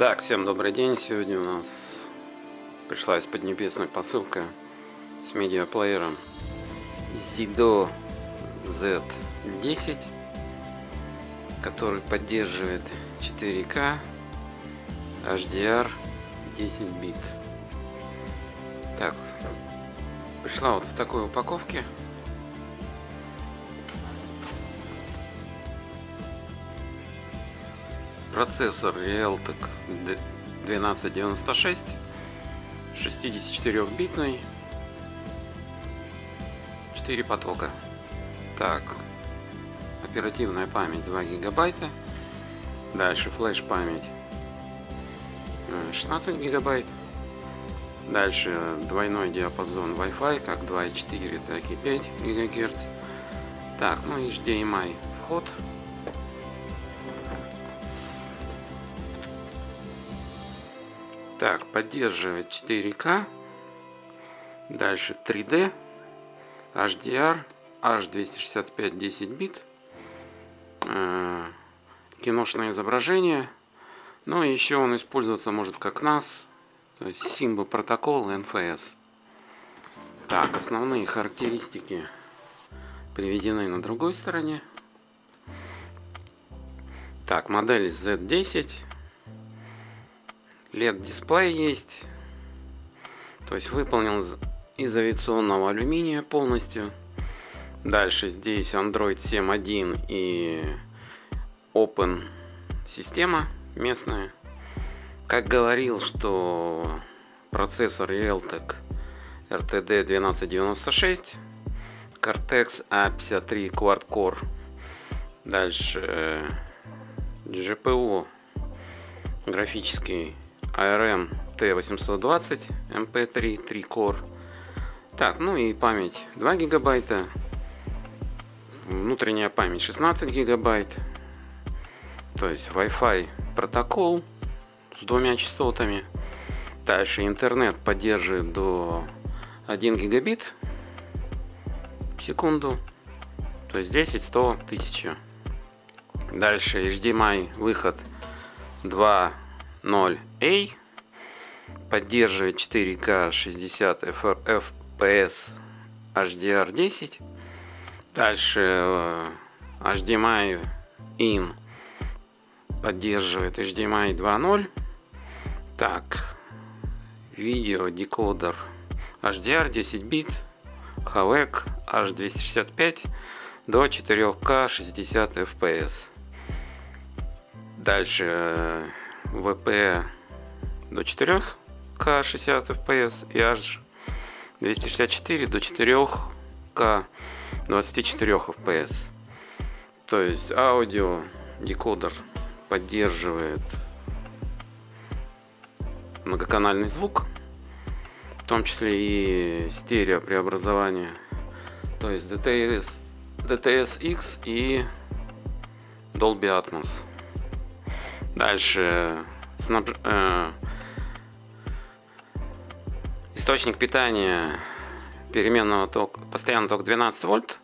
Так, всем добрый день. Сегодня у нас пришла из Поднебесной посылка с медиаплеером Zido Z10, который поддерживает 4К HDR 10 бит. Так, пришла вот в такой упаковке. Процессор Realtek 1296 64-битный 4 потока. Так, оперативная память 2 гигабайта. Дальше флеш память 16 гигабайт. Дальше двойной диапазон Wi-Fi, как 2.4, так и 5 ГГц. Так, ну HDMI вход Так, поддерживает 4К. Дальше 3D, HDR, H265 10 бит. Э, киношное изображение. Ну и еще он использоваться может как NAS, то есть Simba протокол NFS. Так, основные характеристики приведены на другой стороне. Так, модель Z10 LED дисплей есть. То есть выполнен из авиационного алюминия полностью. Дальше здесь Android 7.1 и Open система местная. Как говорил, что процессор Realtek RTD 1296, Cortex A53 Quad Core. Дальше GPU графический ARM T820 MP3 3 Core. Так, ну и память 2 гигабайта. Внутренняя память 16 гигабайт. То есть Wi-Fi протокол с двумя частотами. Дальше интернет поддерживает до 1 гигабит в секунду. То есть 10, 100, 1000. Дальше HDMI выход 2 0A поддерживает 4К 60 FPS HDR10 дальше HDMI in поддерживает HDMI 2.0 так видео декодер HDR 10 бит HAVEC H265 до 4К 60 FPS дальше VP до 4К 60 FPS и аж 264 до 4К 24 FPS. То есть аудио декодер поддерживает многоканальный звук, в том числе и стерео преобразование, то есть DTS, DTS-X и Dolby Atmos. Дальше снабж... э... источник питания переменного тока, постоянного тока 12 вольт.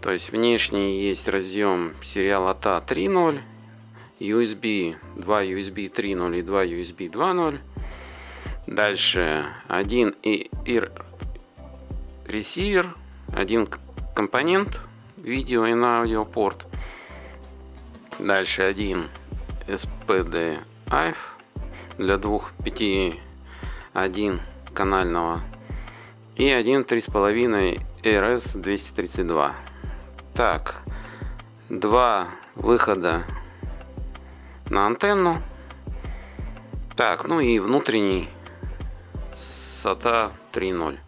То есть внешний есть разъем сериал ATA 3.0, USB 2 USB 3.0 и 2 USB 2.0. Дальше один и, и ресивер, один компонент видео и на аудиопорт. Дальше один SPD AIF для двух 5 1 канального и один 3,5 RS 232 так два выхода на антенну. Так ну и внутренний SATA 3.0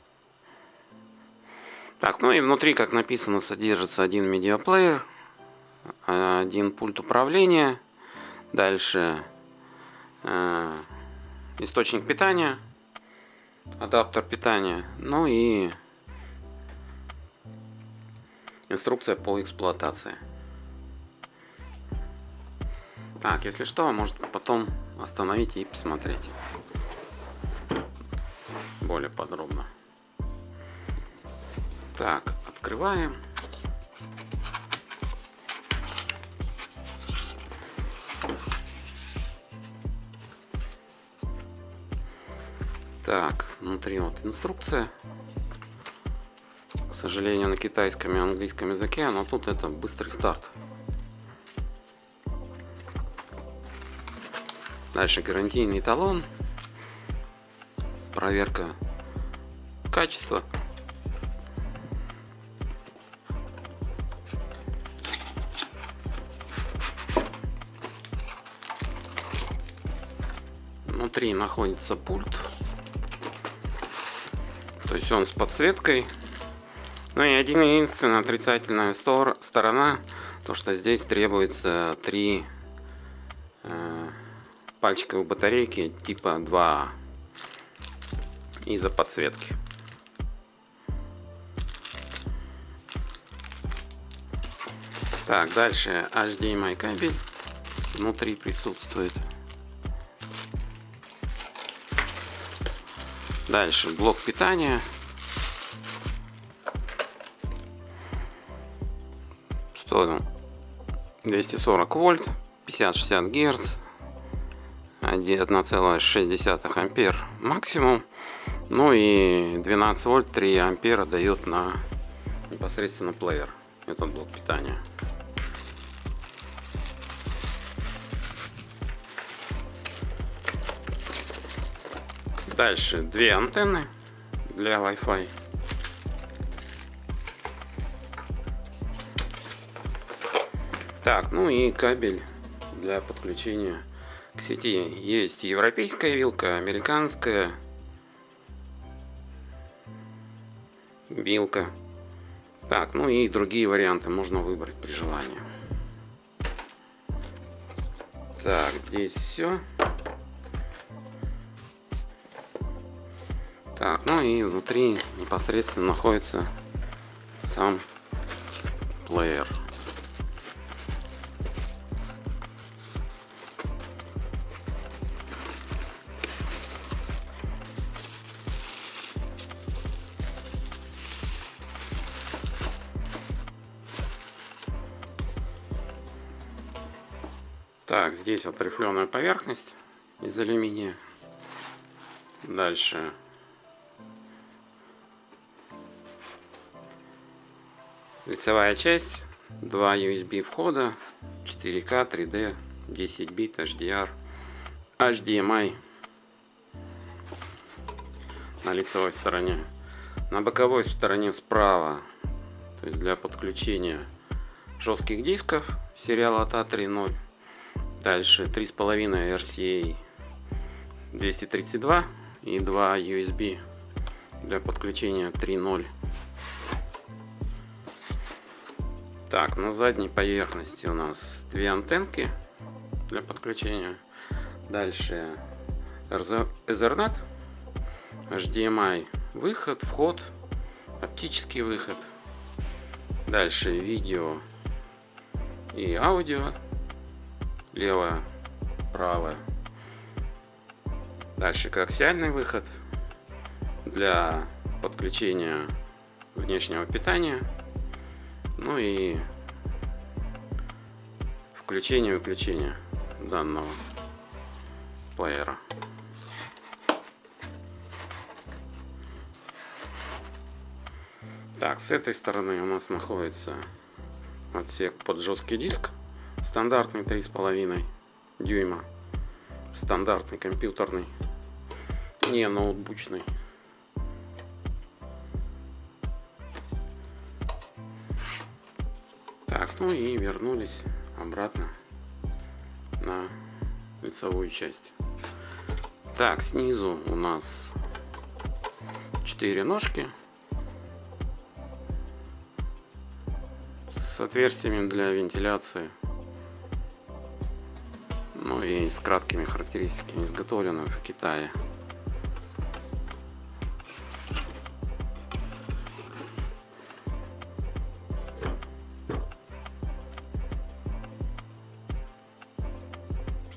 так ну и внутри как написано содержится один медиаплеер один пульт управления Дальше э, источник питания, адаптер питания, ну и инструкция по эксплуатации. Так, если что, может потом остановить и посмотреть более подробно. Так, открываем. Так, внутри вот инструкция. К сожалению, на китайском и английском языке, но тут это быстрый старт. Дальше гарантийный талон. Проверка качества. Внутри находится пульт. То есть он с подсветкой. Ну и один единственная отрицательная стор сторона, то что здесь требуется три э, пальчиковые батарейки типа 2 из-за подсветки. Так, дальше HDMI кабель внутри присутствует. Дальше блок питания. Что 240 вольт, 50-60 герц, 1,6 ампер максимум. Ну и 12 вольт 3 ампера дает на непосредственно плеер этот блок питания. Дальше две антенны для Wi-Fi. Так, ну и кабель для подключения к сети. Есть европейская вилка, американская вилка. Так, ну и другие варианты можно выбрать при желании. Так, здесь все. Так, ну и внутри непосредственно находится сам плеер. Так, здесь вот рифленая поверхность из алюминия. Дальше Лицевая часть, 2 USB входа, 4К, 3D, 10 бит, HDR, HDMI на лицевой стороне. На боковой стороне справа, то есть для подключения жестких дисков сериала TA 3.0. Дальше 3.5 RCA 232 и 2 USB для подключения 3.0 Так, на задней поверхности у нас две антенки для подключения. Дальше Ethernet, HDMI выход, вход, оптический выход. Дальше видео и аудио, левое, правое. Дальше коаксиальный выход для подключения внешнего питания ну и включение выключение данного плеера. Так, с этой стороны у нас находится отсек под жесткий диск, стандартный 3,5 дюйма, стандартный компьютерный, не ноутбучный. Ну и вернулись обратно на лицевую часть. Так, снизу у нас 4 ножки с отверстиями для вентиляции. Ну и с краткими характеристиками изготовлено в Китае.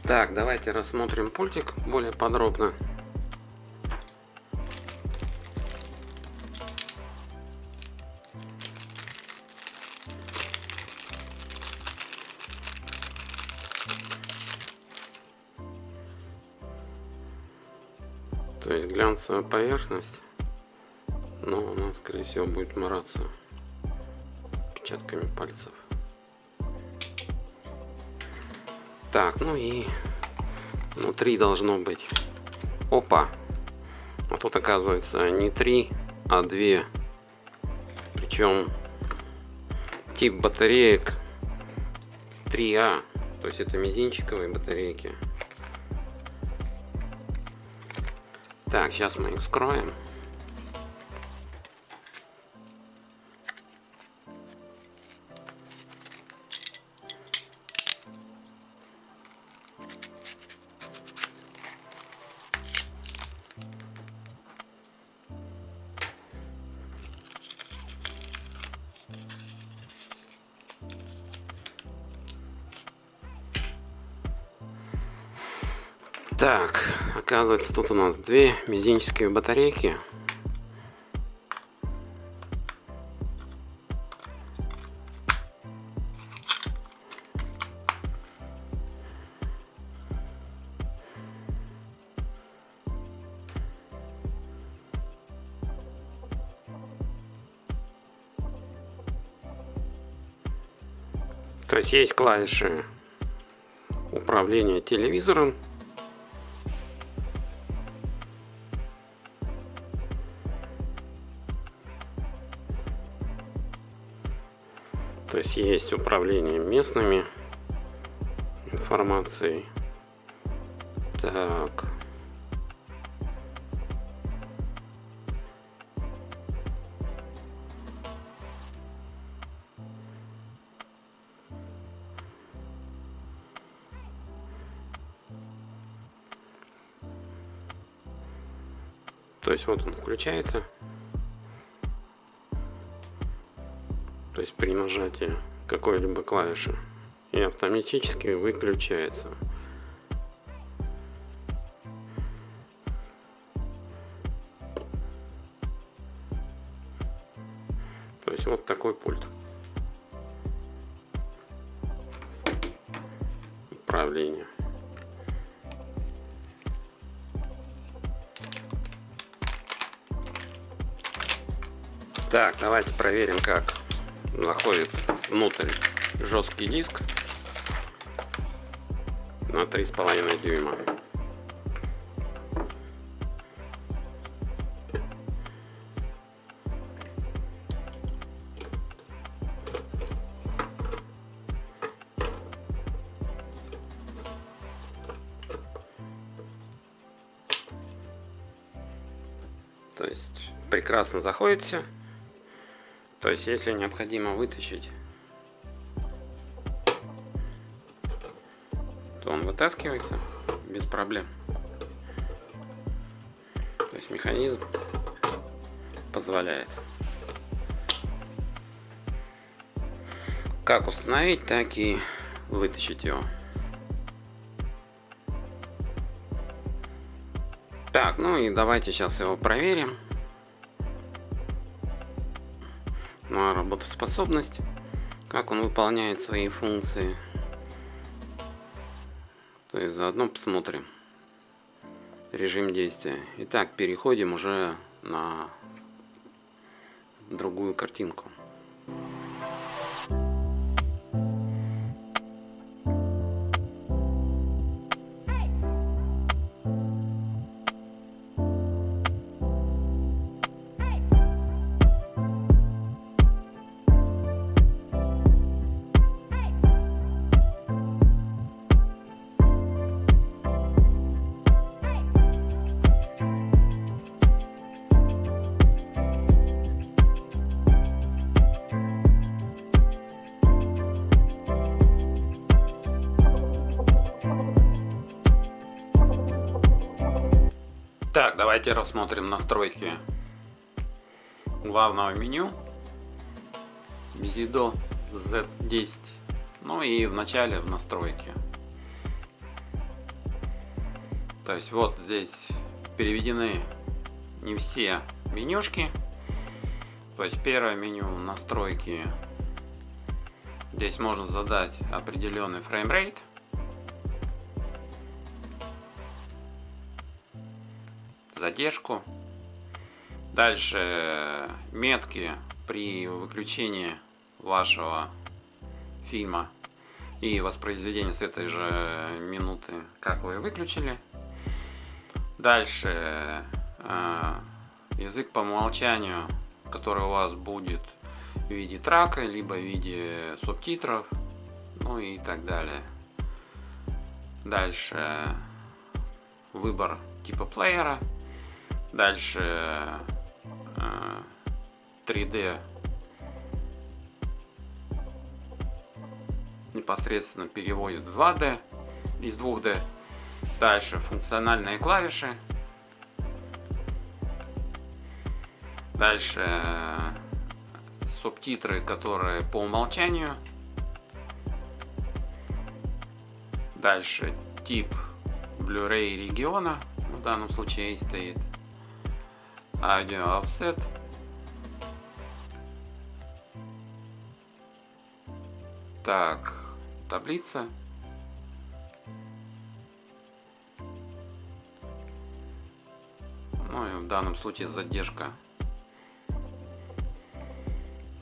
Так, давайте рассмотрим пультик более подробно. То есть глянцевая поверхность, но она, скорее всего, будет мораться отпечатками пальцев. Так, ну и внутри должно быть... Опа! А тут оказывается не три, а две. Причем тип батареек 3А. То есть это мизинчиковые батарейки. Так, сейчас мы их скроем. Так, оказывается, тут у нас две мизинчатые батарейки. То есть есть клавиши управления телевизором То есть есть управление местными информацией. Так. То есть вот он включается. Есть при нажатии какой-либо клавиши и автоматически выключается. То есть вот такой пульт. Управление. Так, давайте проверим, как заходит внутрь жесткий диск на три с половиной дюйма. То есть прекрасно заходит все. То есть, если необходимо вытащить, то он вытаскивается без проблем. То есть, механизм позволяет. Как установить, так и вытащить его. Так, ну и давайте сейчас его проверим. На работоспособность, как он выполняет свои функции. То есть заодно посмотрим режим действия. Итак, переходим уже на другую картинку. Давайте рассмотрим настройки главного меню Bizido Z10. Ну и в начале в настройки. То есть вот здесь переведены не все менюшки. То есть первое меню настройки. Здесь можно задать определенный фреймрейт. Задержку. Дальше метки при выключении вашего фильма и воспроизведении с этой же минуты, как вы выключили. Дальше э, язык по умолчанию, который у вас будет в виде трака, либо в виде субтитров, ну и так далее. Дальше выбор типа плеера. Дальше 3D э, непосредственно переводит в 2D из 2D. Дальше функциональные клавиши. Дальше э, субтитры, которые по умолчанию. Дальше тип Blu-ray региона, в данном случае стоит. Аудио offset. Так, таблица. Ну и в данном случае задержка.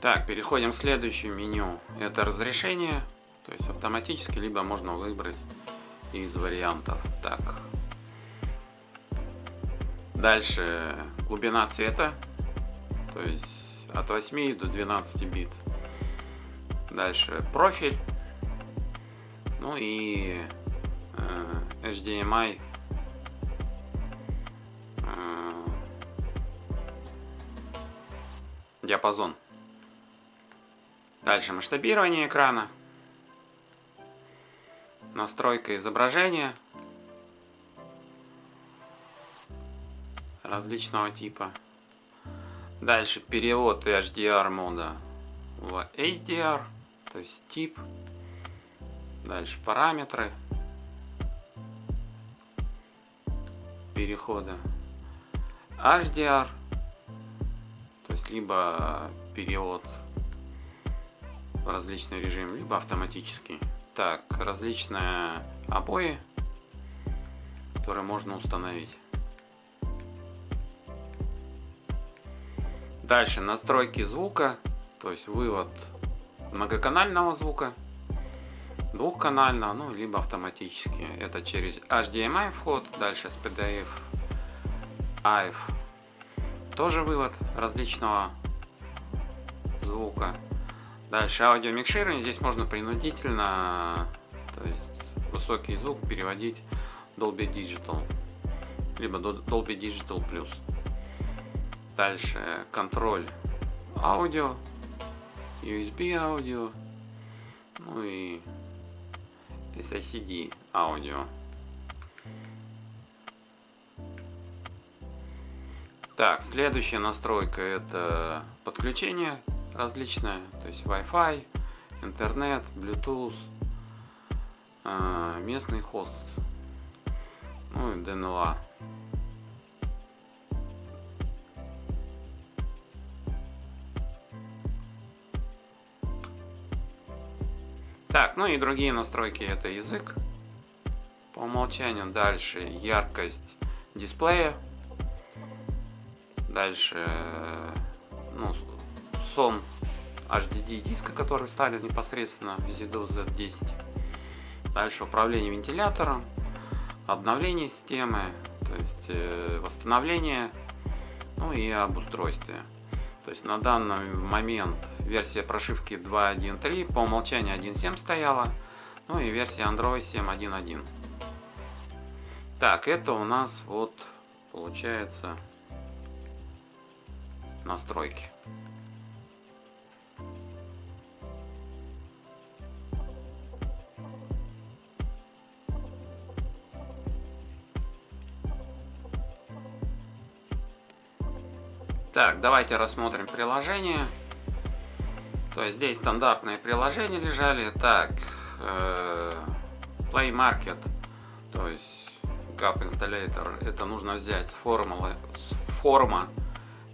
Так, переходим к следующему меню. Это разрешение, то есть автоматически, либо можно выбрать из вариантов. Так. Дальше глубина цвета, то есть от 8 до 12 бит. Дальше профиль. Ну и э, HDMI. Э, диапазон. Дальше масштабирование экрана. Настройка изображения. Различного типа. Дальше перевод HDR мода в HDR то есть тип, дальше параметры перехода, HDR, то есть либо перевод в различный режим, либо автоматический. Так, различные обои, которые можно установить. Дальше настройки звука, то есть вывод многоканального звука, двухканального, ну, либо автоматически. Это через HDMI вход, дальше с PDF, AF. Тоже вывод различного звука. Дальше аудиомикширование. Здесь можно принудительно, то есть высокий звук переводить Dolby Digital, либо Dolby Digital Plus. Дальше контроль аудио, USB аудио, ну и SICD аудио. Так, следующая настройка это подключение различное, то есть Wi-Fi, интернет, Bluetooth, а, местный хост, ну и DNLA. Так, ну и другие настройки это язык. По умолчанию дальше яркость дисплея. Дальше ну, сон HDD диска, который вставлен непосредственно в ZDO Z10. Дальше управление вентилятором, обновление системы, то есть э, восстановление, ну и об устройстве. То есть на данный момент версия прошивки 2.1.3 по умолчанию 1.7 стояла. Ну и версия Android 7.1.1. Так, это у нас вот получается настройки. Так, давайте рассмотрим приложение. То есть здесь стандартные приложения лежали. Так, э, Play Market, то есть Gap Installator, это нужно взять с, формулы, с форма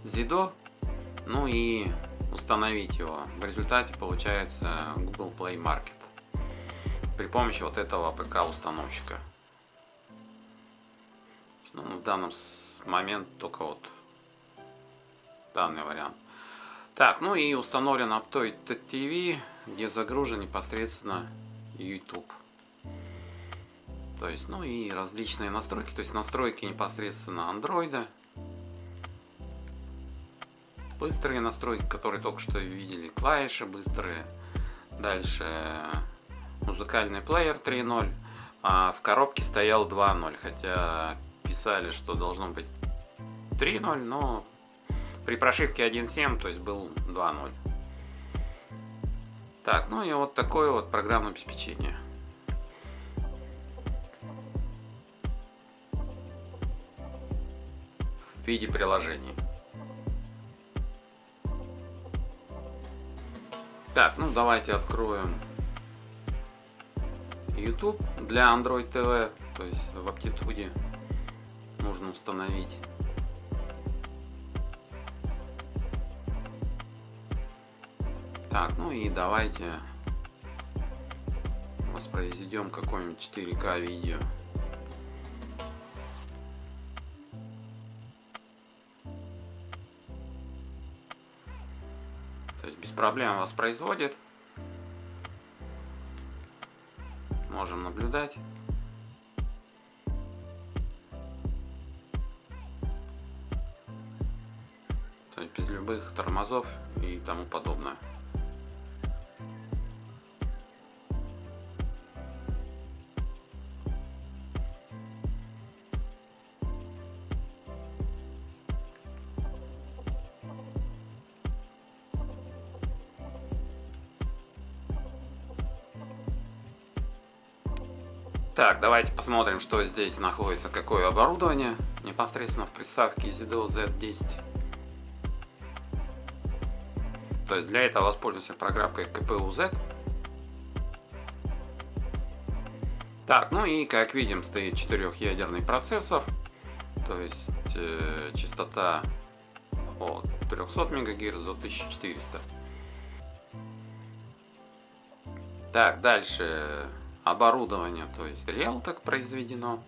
Zido, ну и установить его. В результате получается Google Play Market при помощи вот этого ПК установщика. Ну, в данном момент только вот данный вариант. Так, ну и установлен Aptoid TV, где загружен непосредственно YouTube. То есть, ну и различные настройки, то есть настройки непосредственно андроида. Быстрые настройки, которые только что видели, клавиши быстрые. Дальше музыкальный плеер 3.0. А в коробке стоял 2.0, хотя писали, что должно быть 3.0, но при прошивке 1.7, то есть был 2.0. Так, ну и вот такое вот программное обеспечение. В виде приложений. Так, ну давайте откроем YouTube для Android TV, то есть в Aptitude нужно установить. Так, ну и давайте воспроизведем какое-нибудь 4К видео. То есть без проблем воспроизводит. можем наблюдать. То есть без любых тормозов и тому подобное. Так, давайте посмотрим, что здесь находится, какое оборудование непосредственно в приставке ZDO Z10. То есть для этого воспользуемся программкой KPU-Z. Так, ну и как видим стоит четырехъядерный процессор, то есть э, частота от 300 МГц до 1400. Так, дальше оборудование, то есть Realtek произведено,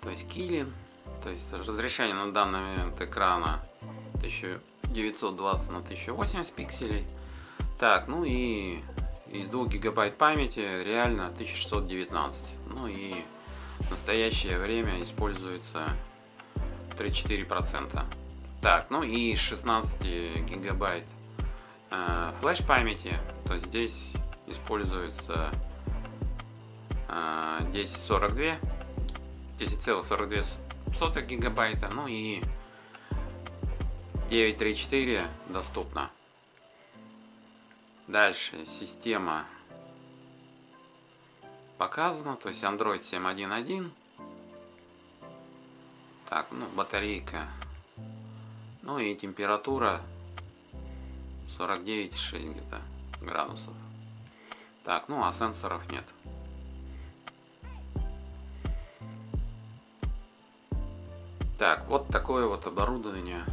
то есть Kilin, то есть разрешение на данный момент экрана 1920 на 1080 пикселей. Так, ну и из 2 гигабайт памяти реально 1619. Ну и в настоящее время используется 3-4%. Так, ну и 16 гигабайт э, флеш памяти, то здесь используется 1042 10,42 гигабайта ну и 934 доступно. Дальше система показана то есть android 7.1.1 так ну батарейка. Ну и температура 49,6 где-то градусов. Так ну а сенсоров нет Так, вот такое вот оборудование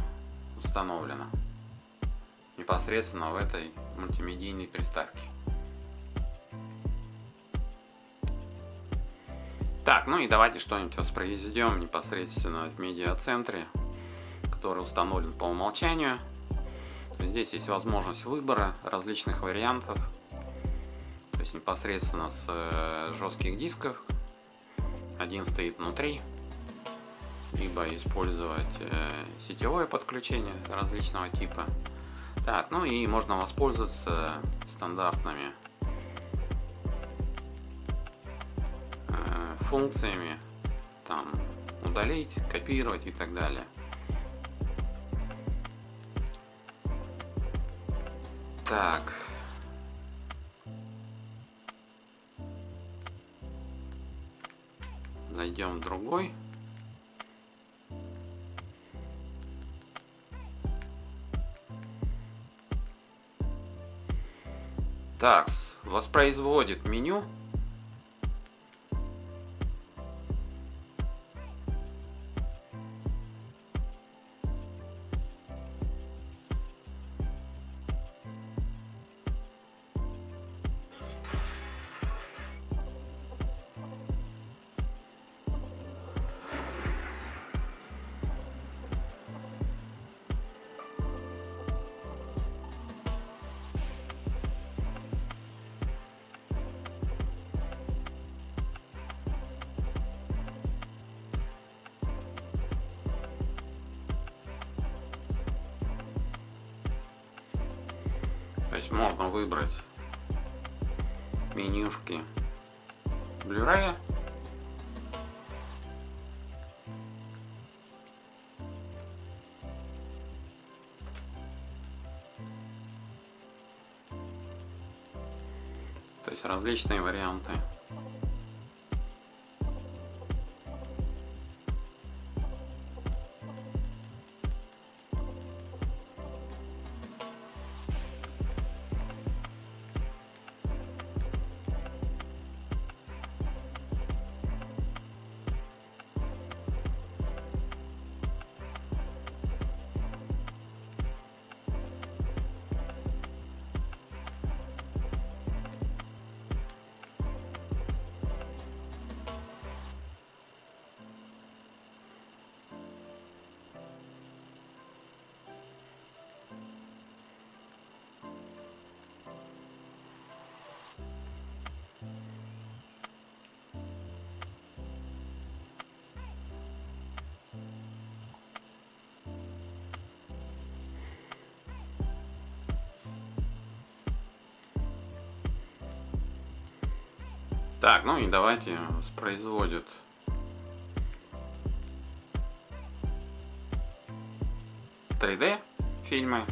установлено непосредственно в этой мультимедийной приставке. Так, ну и давайте что-нибудь воспроизведем непосредственно в медиацентре, который установлен по умолчанию. Здесь есть возможность выбора различных вариантов, то есть непосредственно с э, жестких дисков. Один стоит внутри, либо использовать э, сетевое подключение различного типа. Так, ну и можно воспользоваться стандартными э, функциями, там удалить, копировать и так далее. Так. Найдем другой. Так, воспроизводит меню. Различные варианты. Так, ну и давайте воспроизводят три d фильмы.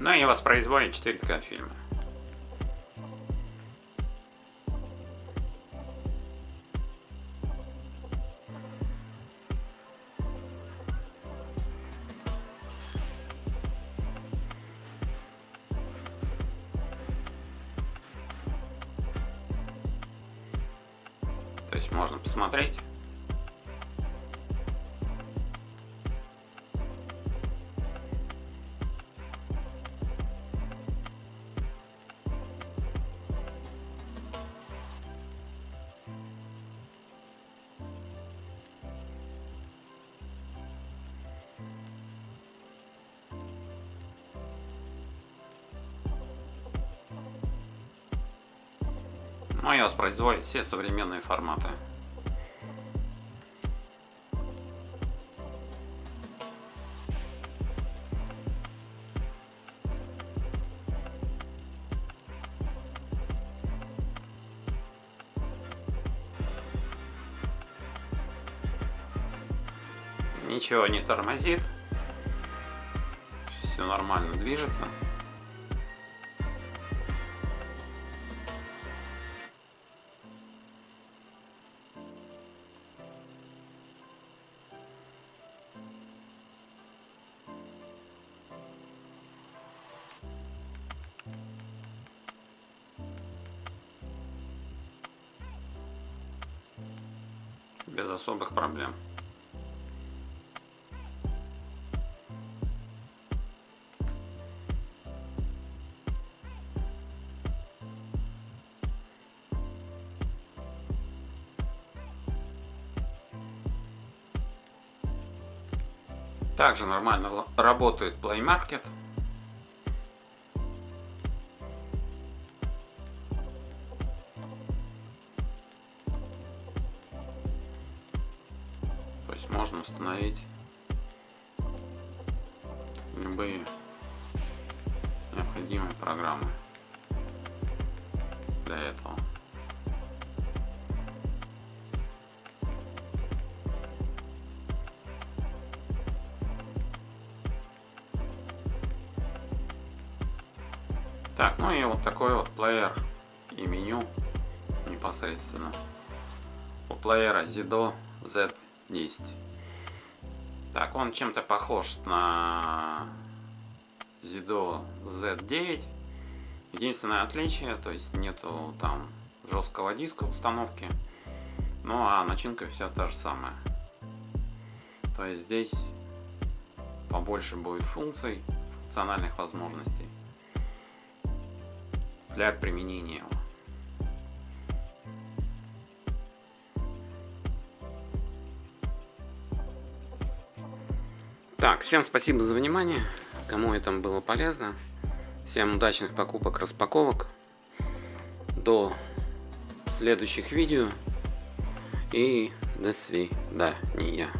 Ну и воспроизводит 4К фильмы. И воспроизводит все современные форматы. Ничего не тормозит. Все нормально движется. Также нормально работает Play Market. Непосредственно. У плеера Zido Z10. Так, он чем-то похож на Zido Z9. Единственное отличие, то есть нету там жесткого диска установки. Ну а начинка вся та же самая. То есть здесь побольше будет функций, функциональных возможностей для применения его. Так, всем спасибо за внимание. Кому это было полезно. Всем удачных покупок, распаковок. До следующих видео. И до свидания.